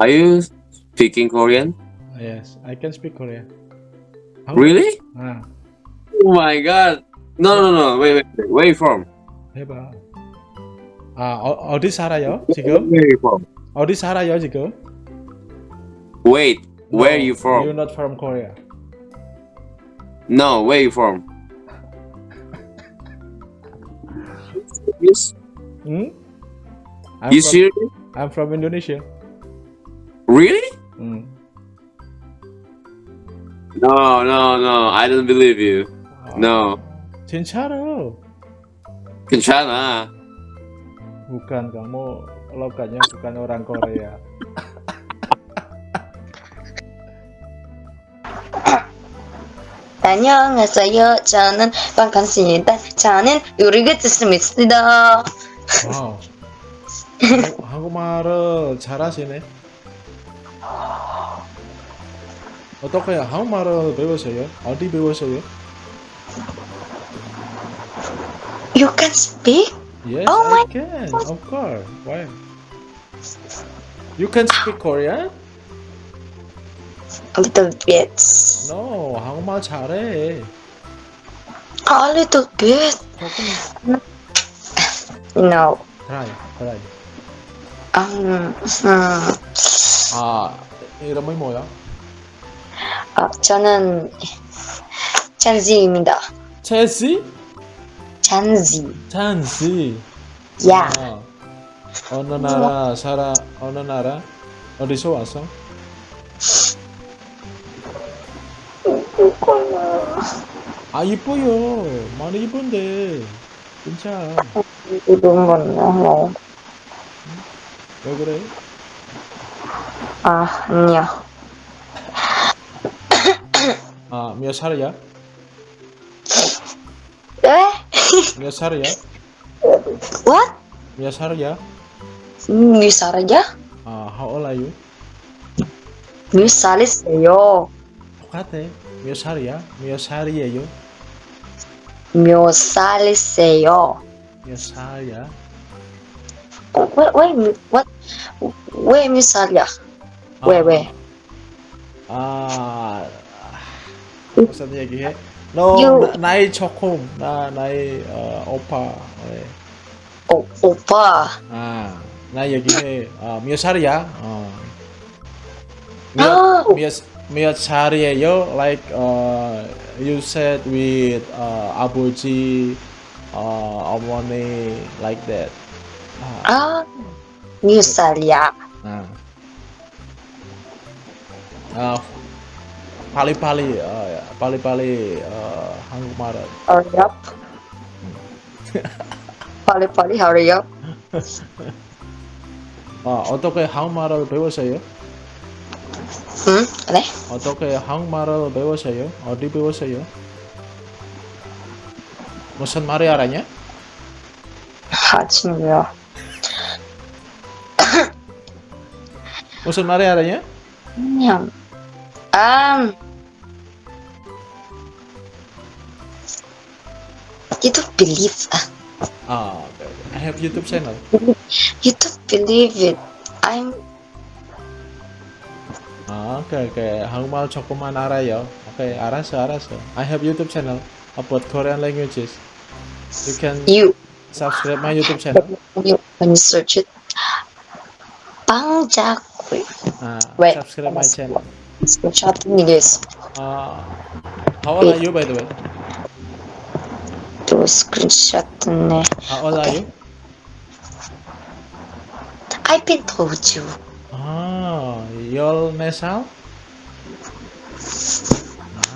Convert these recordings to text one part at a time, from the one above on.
Are you speaking Korean? Yes, I can speak Korean. How- Really? 아, Oh my god. No, no, no. Wait, wait. wait. Where you from? 해봐. 아, 어, 어디 살아요? 지금? Where you from? 어디 살아요, 지금? Wait. Where No, you from? You're not from Korea. No, where you from? Yes. 응? I'm You from, serious? I'm from Indonesia. Really? 응. No, no, no. I don't believe you. No. 진짜로. 괜찮아. Bukan kamu logatnya bukan orang Korea. 안녕하세요. 저는 반갑습니다. 저는 요리가 듣습니다. 와우. 한국- 한국말을 잘하시네. O તો કઈ હા મારો ભેગો છે યાર આટી ભેગો છે You can speak? Yes, oh I my can. God. Of course. Why? You can speak Korean? A little bit. No, how much are? A little bit. No. Try, try. Um. Hmm. 아, 이름이 뭐야? 아, 저는 찬지입니다. 체시? 찬지. 찬시. 야. 아, 어느 나라 살아? 어느 나라? 어디서 왔어? 아 이뻐요. 많이 이쁜데. 진짜. 이런 건요. 왜 그래? Ah, Mia. Ah, Mia Eh? Mia Sarya. What? Mia Sarya. Mia Sarya? Ah, how old are you? Mia Salis yo. Kate, Mia Sarya, Mia Sarya yo. Mia Salis yo. Mia Sarya. What? Wait, what? Wait, Mia Sarya. 이야? 왜, 왜? 아, 무슨 얘기해? 너 You- 나, 나이 조금 나 나이 어, 오빠 네. 오, 오빠. 아, 나 얘기해 어, 몇 살이야? 어. 아. 몇, 몇, 몇 살이에요? Like uh, you said with uh, 아버지 uh, 어머니 like that 아, 아, 몇 살이야? 아. 아, 빨리빨리 어, 빨리빨리 어, 한국말을 Hurry up. 빨리 빨리 hurry up. 어, 어떻게 한국말을 배웠어요? 응? 그래? 어떻게 한국말을 배웠어요? 어디 배웠어요? 무슨 말이 알아냐? 아, 친구야. 무슨 말이 알아냐? 그냥, Um, YouTube Believe. Oh, I have YouTube channel. YouTube Believe it. I'm. Oke, oke. Hang Aku mau cokuman Ara ya. Oke, Aras, Aras. I have YouTube channel about Korean languages. You can you subscribe my YouTube channel. You can search it. Bang Jack. Ah, subscribe my channel. Screenshot नहीं गया इस how are you by the way तो screenshot ने how are you I've been told you. Oh, you'll mess out?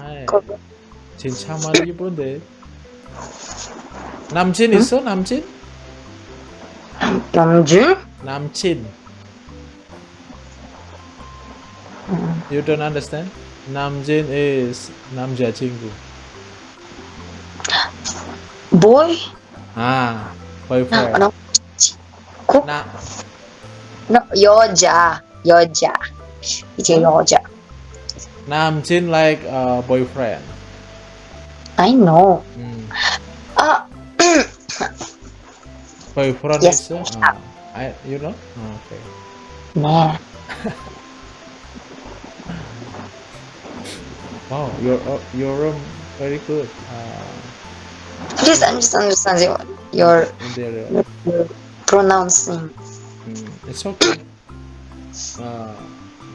아이, 진짜 말이 예쁜데. 남친 있어? 남친? 남준? 남친. You don't understand? Namjin is Namja Chingu. Boy? Ah, boyfriend. No, no. Cook? No, Yoja. Yoja. It's a Yoja. Namjin like uh, boyfriend. I know. Mm. Uh, boyfriend yes, is... Uh, I, you know? Ah, okay. Yeah. wow, your uh, your room very good. Uh, just understanding what you're, interior. you're pronouncing. Mm, it's okay. Uh,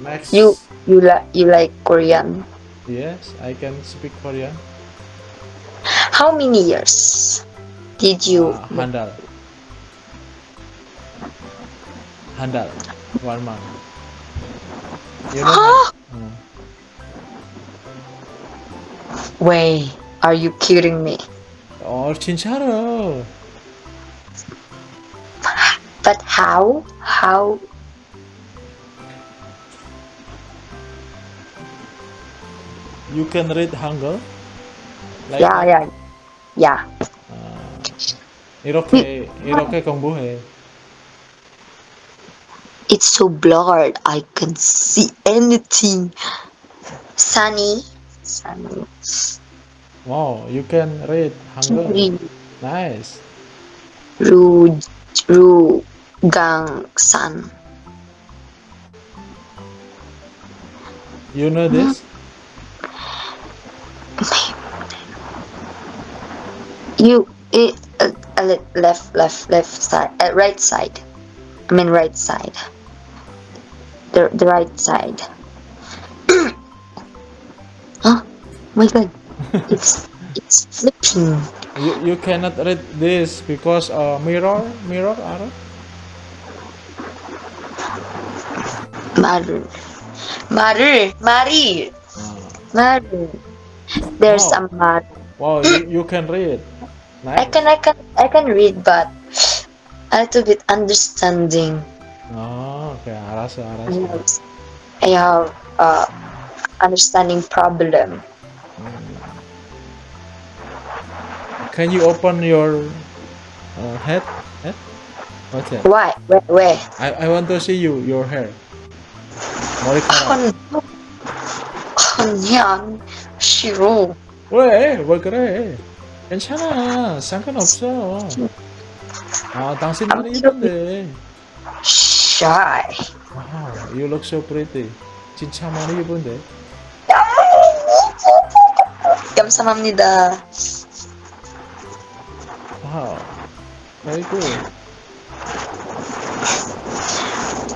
next. You you like you like Korean. Yes, I can speak Korean. How many years did you? Uh, handal. Handal. One month. You know? Ah! Mm. Wait, are you kidding me? Oh, 진짜로. But how? How? You can read Hangul? Like, Yeah, yeah, yeah. 아, 이렇게 이렇게 공부해. It's so blurred. I can see anything. Sunny, sunny. Wow, you can read Hangul. Ru, Nice. ru, ru, gang, san. You know this? You, it, uh, uh, left, left, left side, uh, right side. I mean right side. The the right side. My god, it's it's flipping. You, you cannot read this because uh, mirror mirror are. Maru, Maru, Mari, Maru. There's oh. a Maru. Wow, you, you can read. Nice. I can I can I can read, but a little bit understanding. Oh, okay, arasa arasa. I have uh, understanding problem. Can you open your uh, head? Head? What's that? Why? Where? Where? I, I want to see you, your hair. 머리카락. 건, 그냥 싫어. 왜? 왜 그래? 괜찮아. 상관없어. 아, 당신 많이 이쁜데. Shy. Wow, you look so pretty. 진짜 많이 이쁜데. 감사합니다. Wow. Very good.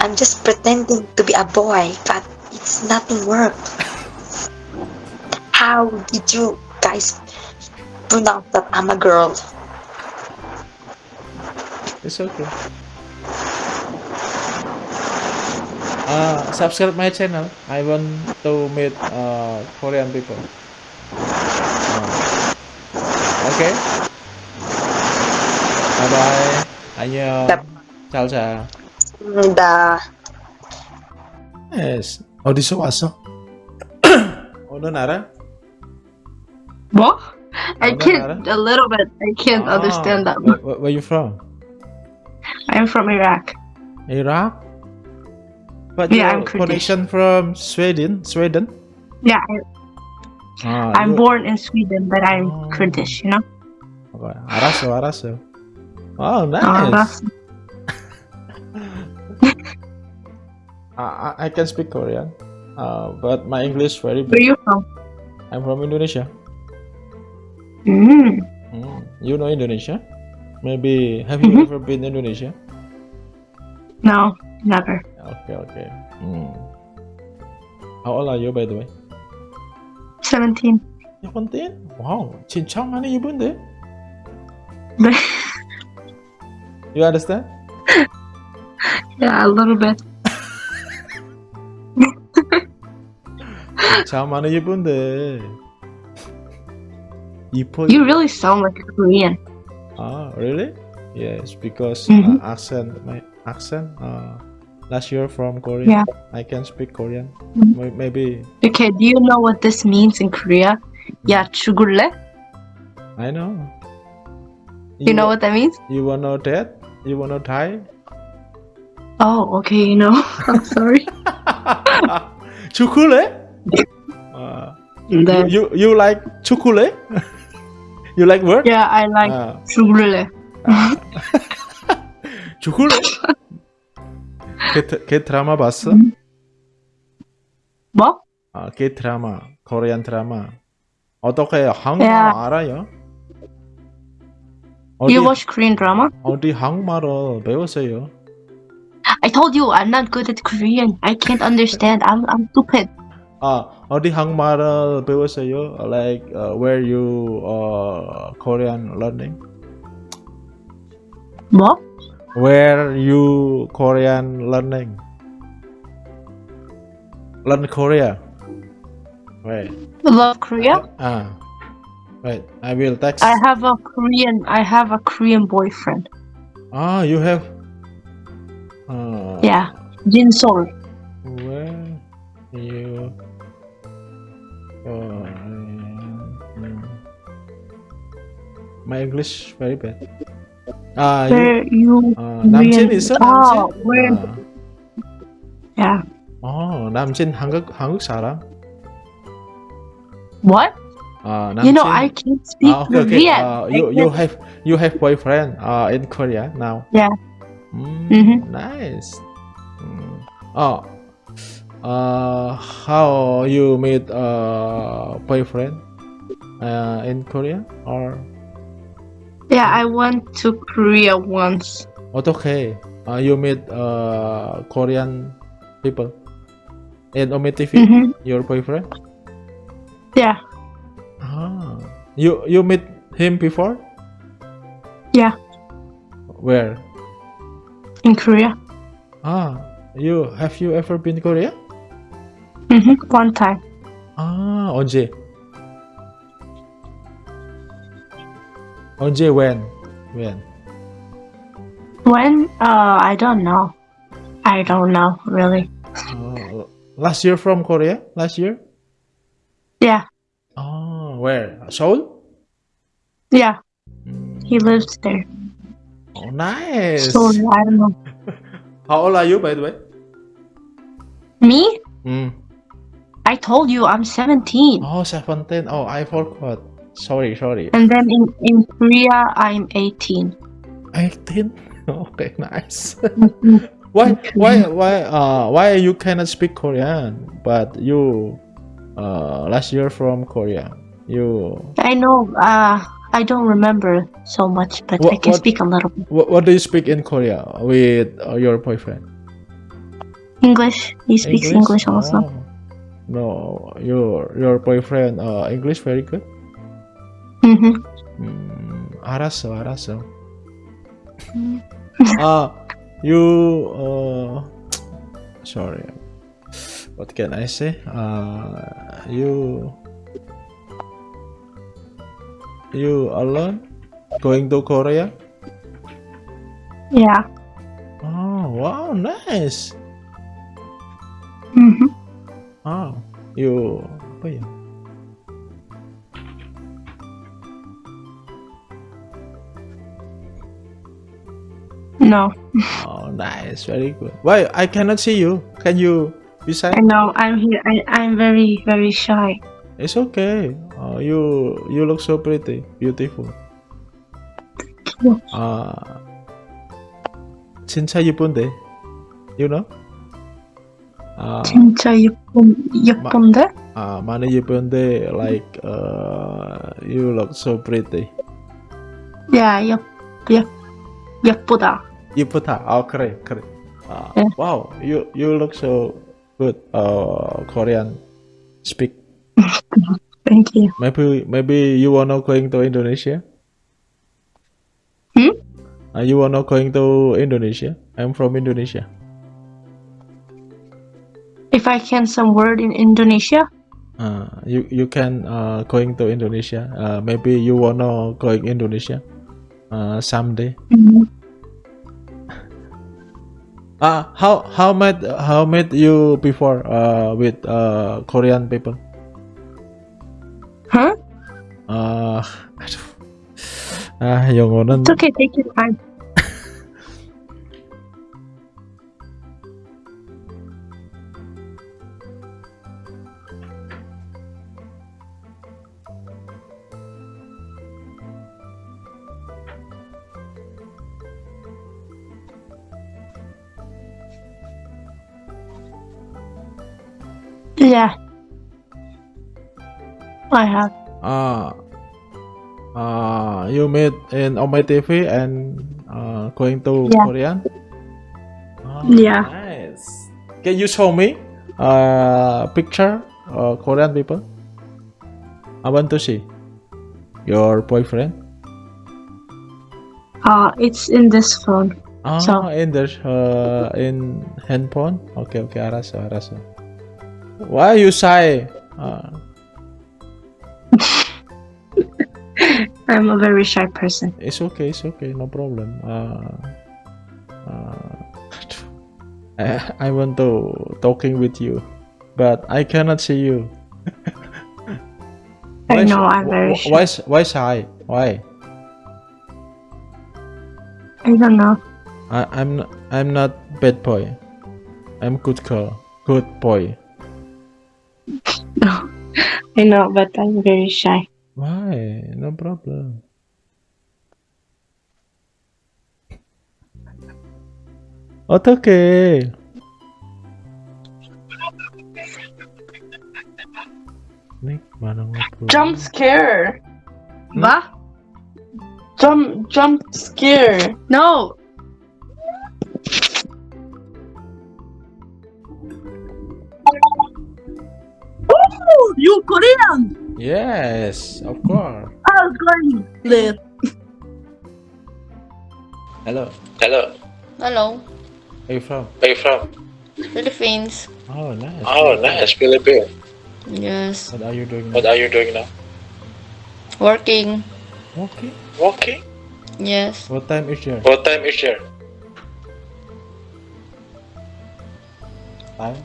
I'm just pretending to be a boy, but it's nothing work. How did you guys pronounce that I'm a girl? It's okay. Uh, subscribe my channel. I want to meet uh, Korean people. Uh, okay. Bye bye. 안녕. Yep. 잘 자. 감사합니다. Yes. 어디서 왔어? 어느 나라? What? I Oh, can't a little bit. I can't Ah, understand that. Where, where, where you from? I'm from Iraq. Iraq? But Yeah, your I'm Kurdish. connection from Sweden? Sweden? Yeah, I- 아, I'm you- born in Sweden, but I'm Oh. Kurdish. You know. Okay, 알았어, 알았어. Oh, Uh, nice. that's- I, I- I can speak Korean, uh, but my English very where bad. you from? I'm from Indonesia. Mm. Mm, You know Indonesia? Maybe have you Mhm. ever been Indonesia? No, never. Okay, okay. Mm. How old are you, by the way? Seventeen. 17? Wow, 진짜 많이 이쁜데? You understand? yeah, a little bit. 진짜 많이 이쁜데. 이뻐. You really sound like a Korean. Ah, really? Yes, because Mhm. uh, accent, my accent. Uh, last year from Korea, Yeah. I can speak Korean. Mhm. May- Maybe Okay, do you know what this means in Korea? Yeah, 죽을래? I know. You know what that means? You wanna that? You wanna die? Oh, okay, you know. I'm sorry. chocolate? uh, you, Then, you you like chocolate? you like word? yeah, I like Uh, 죽을래. chocolate? 걔, 드- 걔 드라마 봤어? 뭐? 아, K 드라마, 코리안 드라마. 어떻게 한국말 야. 알아요? 어디, You watch Korean drama? 어디 한국말을 배웠어요? I told you I'm not good at Korean. I can't understand. I'm I'm stupid. 아, 어디 한국말을 배웠어요? Like uh, where you uh, Korean learning? 뭐? Where you Korean learning? Learn Korea. Wait. Love Korea? Ah. Wait, I will text. I have a Korean. I have a Korean boyfriend. Ah, you have. Uh, Yeah, Jin Sol. Where you Korean? Hmm. My English very bad. Ah, you. Where you? Uh, 남친 Korean- 있어? Oh, 남친? where? 아. Yeah. 어, 남친 한국 한국 사람? What? Uh, you know, I can't ah, speak uh, okay, okay. Korean. Uh, you, you have you have boyfriend uh, in Korea now? Yeah. Mm, mm -hmm. Nice. Mm. Oh, uh, how you meet uh boyfriend uh, in Korea or? Yeah, I went to Korea once. Oh, okay. Uh, you meet uh Korean people in Ome TV. Mm -hmm. Your boyfriend? Yeah. You you met him before? Yeah. Where? In Korea. Ah, you have you ever been to Korea? Mm-hmm. One time. Ah, 언제? 언제 when? When? When? Uh, I don't know. I don't know really. Uh, last year from Korea? Last year? Yeah where? Seoul? Yeah. He lives there. Oh, nice. Seoul, I don't know. How old are you, by the way? Me? Mm. I told you I'm 17. Oh, 17. Oh, I forgot. Sorry, sorry. And then in, in Korea, I'm 18. 18? Okay, nice. Mm-hmm. why, why, why, uh, why you cannot speak Korean, but you, uh, last year from Korea? you I know, uh, I don't remember so much, but I What- can what- speak a little bit. what, what do you speak in Korea with uh, your boyfriend English. He speaks English, also. Oh. no your your boyfriend uh English very good hmm 음, 알았어 알았어 아 you uh sorry what can I say uh you you alone? Going to Korea? Yeah. oh wow nice. Hmm oh you apa ya? No, oh nice. Very good. Why I cannot see you. Can you beside? I know. I'm here. I, I'm very, very shy. It's okay. Uh, you you look so pretty, beautiful. 아 진짜 예쁜데, you know? 아, 진짜 예쁜, 예쁜데? 아 많이 예쁜데, like uh, you look so pretty. Yeah, 예, 예, 예쁘다. 예쁘다. 아 그래 그래. 아, 네. wow, you you look so good. Uh, Korean speak. Thank you. Maybe maybe you wanna going to Indonesia? Hmm? Uh, you wanna going to Indonesia? I'm from Indonesia. If I can some word in Indonesia, Uh, you you can uh, going to Indonesia. Uh, maybe you wanna going Indonesia uh, someday. Mhm. Uh, how how met how met you before uh, with uh, Korean people? Huh? Uh, I don't, 아, 영어는 It's okay, take your time. Yeah. I have. Uh, uh, you made in Omai TV and uh, going to yeah. Korean? Oh, yeah. Nice. Can you show me a picture of Korean people? I want to see your boyfriend. Uh, it's in this phone. Ah, so. in this, uh, in handphone. Okay, okay, arasa, arasa. Why you shy? Uh, I'm a very shy person. it's okay, it's okay, no problem. Uh, uh, I, I want to talking with you, but I cannot see you. I Why know I'm very shy. Why why shy? Why? I don't know. I, I'm not, I'm not bad boy. I'm good girl, good boy. I know, but I'm very shy. Why? No problem. 어떡해. Nick, mana ngobrol? Jump scare. What? Jump jump scare. No. Yes, of course. I was going live. Hello. Hello, Hello, Where you from? where you from? Philippines. Oh, nice. Oh, nice, Philippines. Yes, What are you doing What now? are you doing now? working. Okay. Walking? Yes, What time is your What time is your time?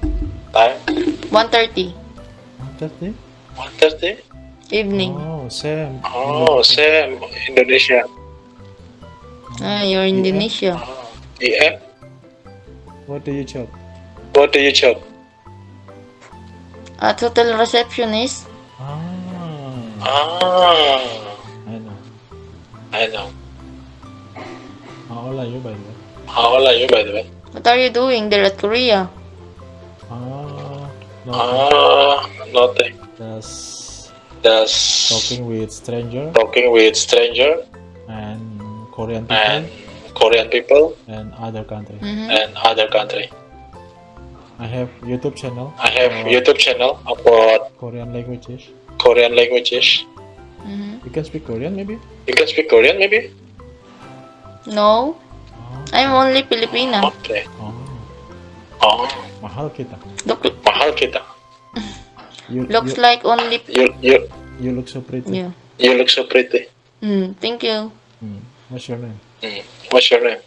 time? 1:30 Thursday? One Thursday? Evening. Oh, Sam. Oh, Sam, Indonesia. Ah, you're Indonesia. Oh, yeah. What do you job? What do you job? A hotel receptionist. Ah, Ah, I know. I know. How old are you by the way? How old are you, by the way? What are you doing there at Korea? Ah, no. Ah, nothing. Just Just talking with stranger talking with stranger and Korean people and Korean people and other country. Mhm. and other country. I have YouTube channel. I have YouTube channel about Korean languages. Korean languages. Mhm. You can speak Korean maybe? You can speak Korean, maybe? No, Oh, I'm only Filipina. Okay. oh, Oh, mahal kita. Look, mahal kita. You, looks you, like only. You you you look so pretty. Yeah. you look so pretty. Hmm. Thank you. Hmm. What's your name? Mm. What's your name?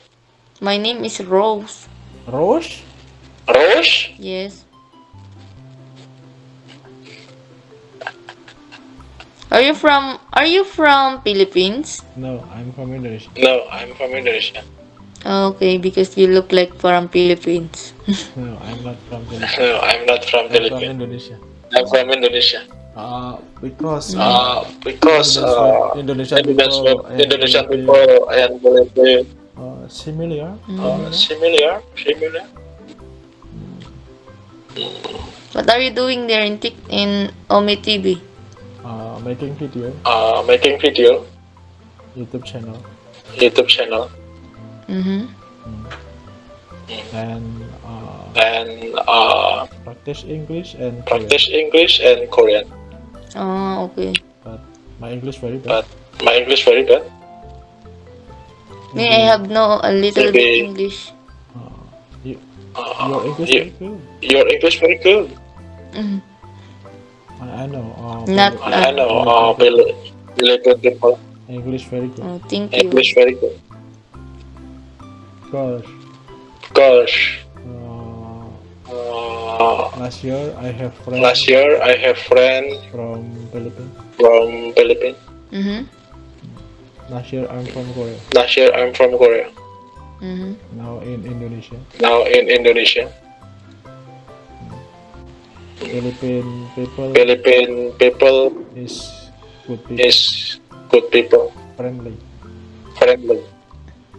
My name is Rose. Rose? Rose? Yes. Are you from Are you from Philippines? No, I'm from Indonesia. No, I'm from Indonesia. Okay, because you look like from Philippines. No, I'm not from Philippines. No, I'm not from I'm from Philippines. Indonesia. I'm from Indonesia. Uh, because Uh, because uh, Indonesian Indonesian people, and Indonesian people and Philippine uh, similar. uh, similar, similar. What are you doing there in Tik in Ome TV? Uh, making video, Uh, making video, YouTube channel, YouTube channel, Mm-hmm. and uh, and uh, practice English and Korean. practice English and Korean. Oh, okay. But my English very bad. But my English very bad. Me, I have no a little bit English. Uh, you, Uh, your English you- very good. your English very good. Mhm. I, I know. Uh, Not- very- I know. Uh, really, really good people. English very good. Oh, thank you. English very good. Gosh. Gosh. Uh, last year I have friends last year I have friend from Philippines. from Philippines. Mm-hmm. Last year I'm from Korea. Last year I'm from Korea. Mm-hmm. Now in Indonesia. Now in Indonesia. Philippine people Philippine people is good people, is good people, friendly. friendly.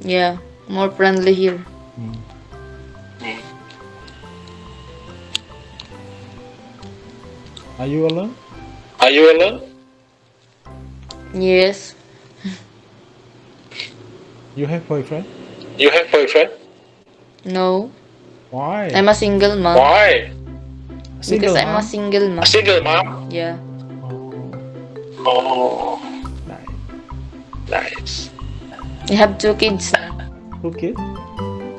Yeah, more friendly here. Mm. Are you alone? Are you alone? Yes. You have boyfriend? You have boyfriend? No. Why? I'm a single mom. Why? Single, because I'm a single A mom. single mom? Yeah. Oh, Oh, nice. nice. I have two kids. Two kids?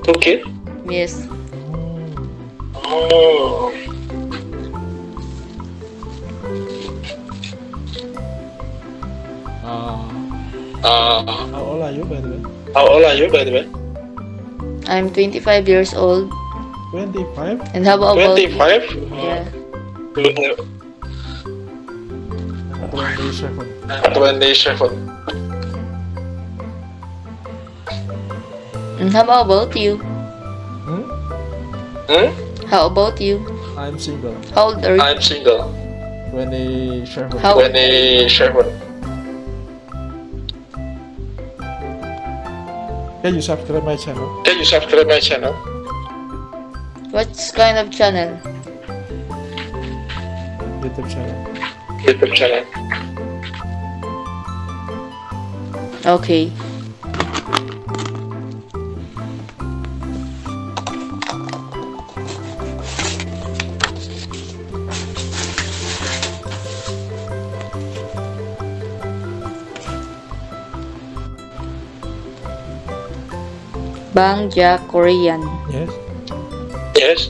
Two kids? Yes. Oh. Uh, how old are you, by the way? how old are you, by the way? I'm 25 years old. 25? And how about 25? Yeah. You have 27. 27. And how about you? Hmm? Hmm? How about you? I'm single. How old are you? I'm single. 27. How 27. Can you subscribe my channel? Can you subscribe my channel? what kind of channel? YouTube channel. YouTube channel. Okay. Bangja Korean. Yes. Yes.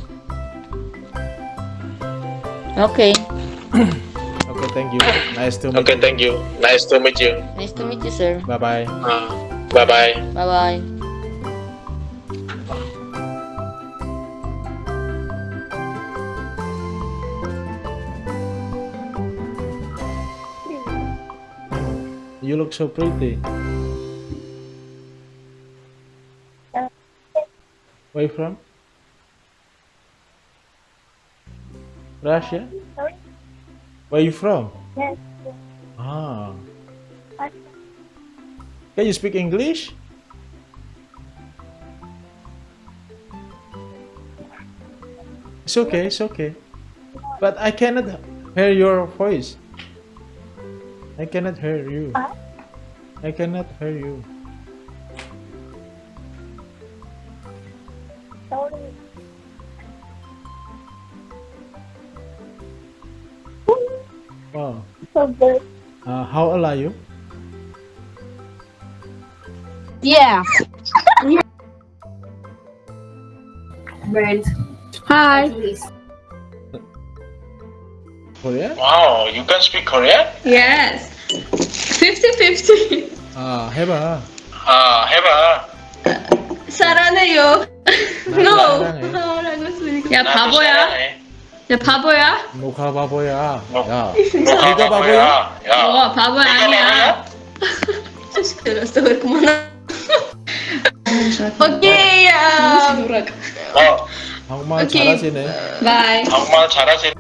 Okay. Okay, thank you. Nice to meet Okay, you. thank you. Nice to meet you. Nice to meet you, sir. Bye bye. Uh, bye bye. Bye bye. You look so pretty. Where you from? Russia? Where you from? Yes. Ah. Can you speak English? It's okay, it's okay. But I cannot hear your voice. I cannot hear you. I cannot hear you. how old are you? Yeah. Hi. Korea? Wow, you can speak Korean? Yes. 50-50. Ah, 해봐. Ah, 해봐. 사랑해요. 나 No. 사랑해. 사랑하고 있으니까. 야 나도 바보야. 사랑해. 야 바보야. 녹화 바보야. 녹- 야, 너가 네가 바보야? 야, 어 바보야 네가 아니야. 들었어 왜 그만하. 오케이. 야. 어, 한국말 오케이. 잘하시네. 바이. 정말 잘하시.